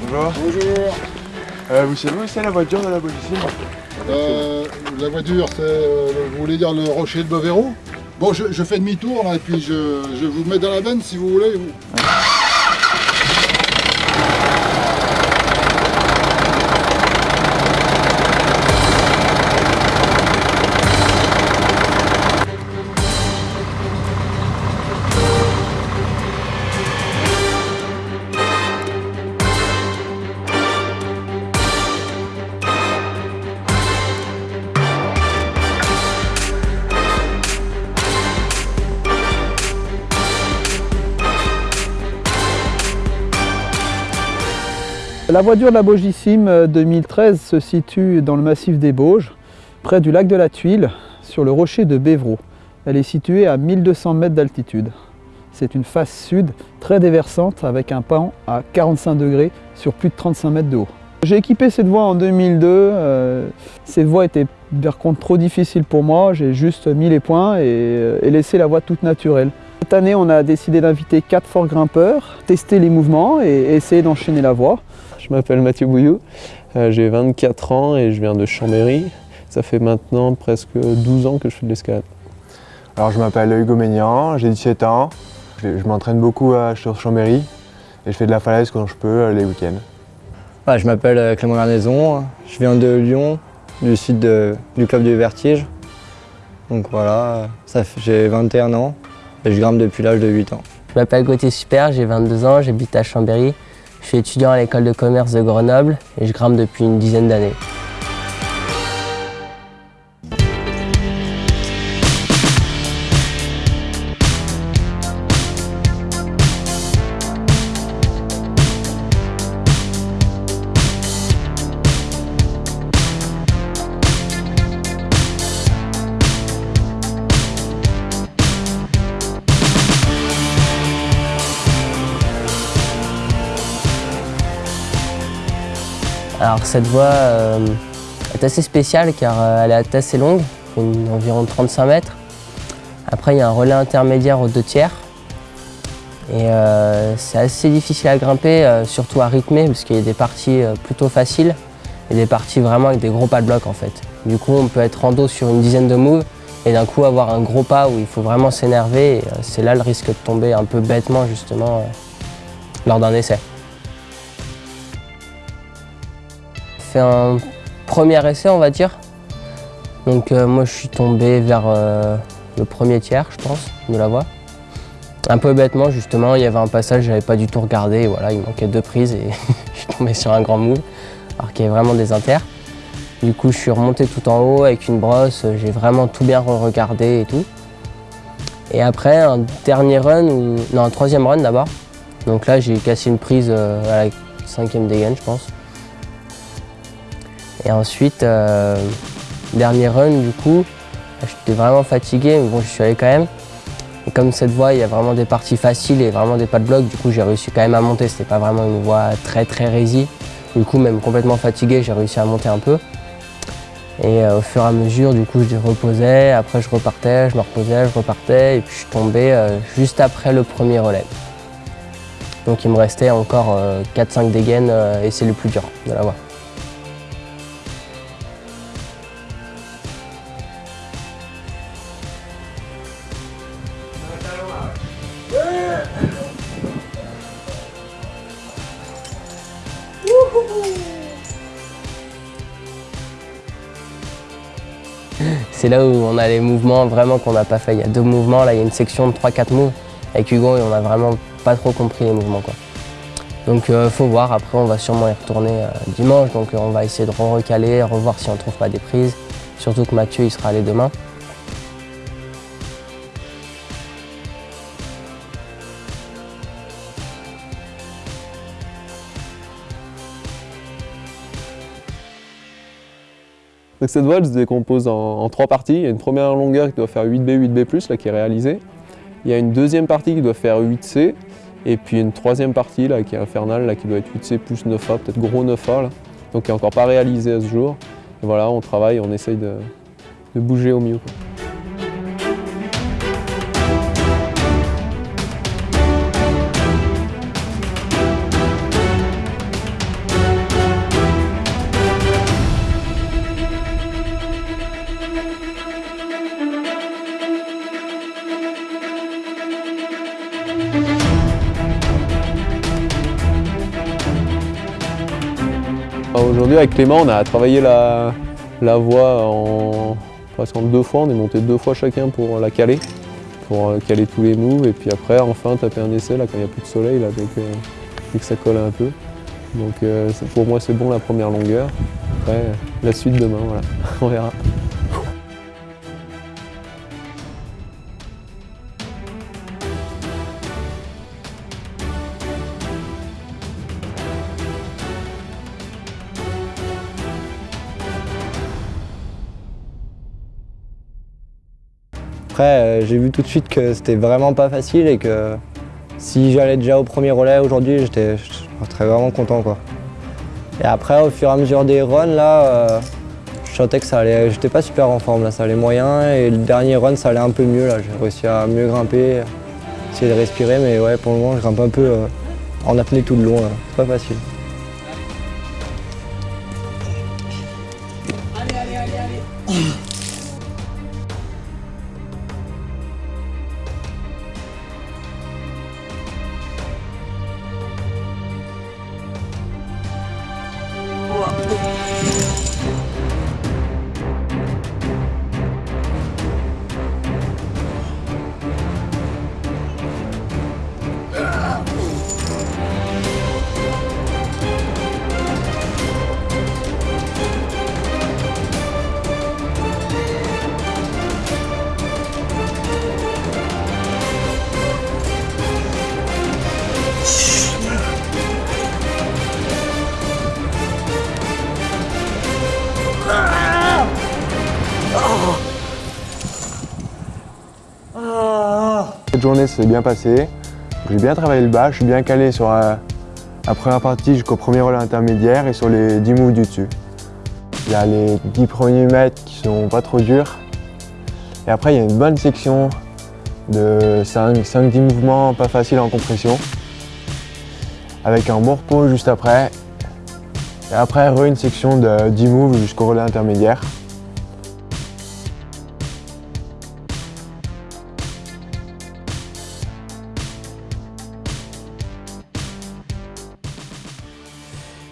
Bonjour. Bonjour. Euh, vous savez où c'est la voiture de la Bolissime Euh, la voiture, c'est, euh, vous voulez dire le rocher de Bovero? Bon, je, je fais demi-tour là et puis je, je vous mets dans la benne si vous voulez. vous. La voiture de la Bogissime 2013 se situe dans le massif des Bauges, près du lac de la Tuile, sur le rocher de Bévreau. Elle est située à 1200 mètres d'altitude. C'est une face sud très déversante avec un pan à 45 degrés sur plus de 35 mètres de haut. J'ai équipé cette voie en 2002. euh, cette voie était par contre trop difficile pour moi. J'ai juste mis les points et, euh, et laissé la voie toute naturelle. Cette année, on a décidé d'inviter quatre forts grimpeurs, tester les mouvements et essayer d'enchaîner la voie. Je m'appelle Mathieu Bouillou, euh, j'ai 24 ans et je viens de Chambéry. Ça fait maintenant presque 12 ans que je fais de l'escalade. Alors je m'appelle Hugo Ménian, j'ai 17 ans. Je, je m'entraîne beaucoup à, sur Chambéry et je fais de la falaise quand je peux euh, les week-ends. Ouais, je m'appelle euh, Clément Garnaison, je viens de Lyon, du sud de- du club du Vertige. Donc voilà, j'ai 21 ans et je grimpe depuis l'âge de 8 ans. Je m'appelle Gauthier Super, j'ai 22 ans, j'habite à Chambéry. Je suis étudiant à l'école de commerce de Grenoble et je grimpe depuis une dizaine d'années. Alors cette voie euh, est assez spéciale car euh, elle est assez longue, environ 35 mètres. Après il y a un relais intermédiaire aux deux tiers. Et euh, c'est assez difficile à grimper, surtout à rythmer, parce qu'il y a des parties plutôt faciles et des parties vraiment avec des gros pas de bloc en fait. Du coup on peut être en dos sur une dizaine de moves et d'un coup avoir un gros pas où il faut vraiment s'énerver. C'est là le risque de tomber un peu bêtement justement lors d'un essai. Fait un premier essai, on va dire. Donc euh, moi, je suis tombé vers euh, le premier tiers, je pense, de la voie. Un peu bêtement, justement, il y avait un passage, j'avais pas du tout regardé, et voilà, il manquait deux prises et je suis tombé sur un grand move, alors qu'il y avait vraiment des inters. Du coup, je suis remonté tout en haut avec une brosse, j'ai vraiment tout bien regardé et tout. Et après, un dernier run, ou... non, un troisième run d'abord. Donc là, j'ai cassé une prise euh, à la cinquième dégaine, je pense. Et ensuite, euh, dernier run, du coup, j'étais vraiment fatigué, mais bon, je suis allé quand même. Et comme cette voie, il y a vraiment des parties faciles et vraiment des pas de bloc, du coup, j'ai réussi quand même à monter. C'était pas vraiment une voie très très résille. Du coup, même complètement fatigué, j'ai réussi à monter un peu. Et euh, au fur et à mesure, du coup, je reposais, après je repartais, je me reposais, je repartais, et puis je suis tombé euh, juste après le premier relais. Donc il me restait encore 4-5 dégaines euh, et c'est le plus dur de la voie. C'est là où on a les mouvements vraiment qu'on n'a pas fait. Il y a deux mouvements, là il y a une section de 3-4 moves avec Hugo et on n'a vraiment pas trop compris les mouvements. Donc euh, faut voir, après on va sûrement y retourner euh, dimanche, donc euh, on va essayer de recaler, revoir si on trouve pas des prises. Surtout que Mathieu il sera allé demain. Donc cette voie elle se décompose en, trois parties. Il y a une première longueur qui doit faire 8B, 8B+, là, qui est réalisée. Il y a une deuxième partie qui doit faire 8C Et puis une troisième partie là, qui est infernale, là, qui doit être 8C plus 9A, peut-être gros 9A, là, donc qui n'est encore pas réalisé à ce jour. Et voilà, on travaille, on essaye de, bouger au mieux. Aujourd'hui avec Clément on a travaillé la, la voie en presque deux fois, on est monté deux fois chacun pour la caler, pour euh, caler tous les moves et puis après enfin taper un essai là quand il n'y a plus de soleil là que ça colle un peu. Donc euh, pour moi c'est bon la première longueur. Après la suite demain voilà, on verra. Après, euh, j'ai vu tout de suite que c'était vraiment pas facile et que si j'allais déjà au premier relais aujourd'hui, j'étais serais vraiment content. Quoi. Et après, au fur et à mesure des runs, là, euh, je sentais que ça allait. J'étais pas super en forme, là, ça allait moyen. Et le dernier run, ça allait un peu mieux. Là, j'ai réussi à mieux grimper, essayer de respirer, mais ouais, pour le moment, je grimpe un peu euh, en apnée tout le long. C'est pas facile. Cette journée s'est bien passée. J'ai bien travaillé le bas, je suis bien calé sur euh, la première partie jusqu'au premier relais intermédiaire et sur les 10 moves du dessus. Il y a les 10 premiers mètres qui sont pas trop durs. Et après, il y a une bonne section de 5-10 mouvements pas faciles en compression. Avec un bon repos juste après. Et après, re une section de 10 moves jusqu'au relais intermédiaire.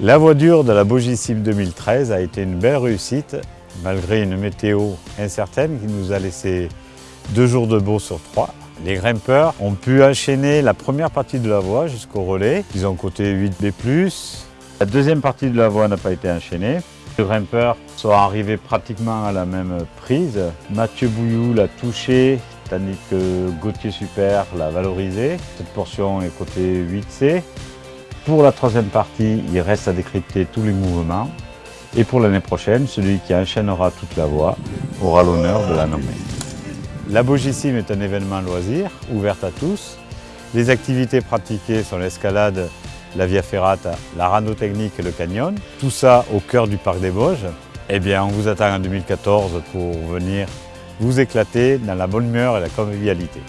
La voiture de la Bogisim 2013 a été une belle réussite, malgré une météo incertaine qui nous a laissé deux jours de beau sur trois. Les grimpeurs ont pu enchaîner la première partie de la voie jusqu'au relais. Ils ont coté 8B+. La deuxième partie de la voie n'a pas été enchaînée. Les grimpeurs sont arrivés pratiquement à la même prise. Mathieu Bouillou l'a touché, tandis que Gauthier Super l'a valorisé. Cette portion est cotée 8C. Pour la troisième partie, il reste à décrypter tous les mouvements. Et pour l'année prochaine, celui qui enchaînera toute la voie aura l'honneur de la nommer. La Bogissim est un événement loisir, ouvert à tous. Les activités pratiquées sont l'escalade, la via ferrata, la rando technique et le canyon. Tout ça au cœur du parc des Vosges. Eh bien, on vous attend en 2014 pour venir vous éclater dans la bonne humeur et la convivialité.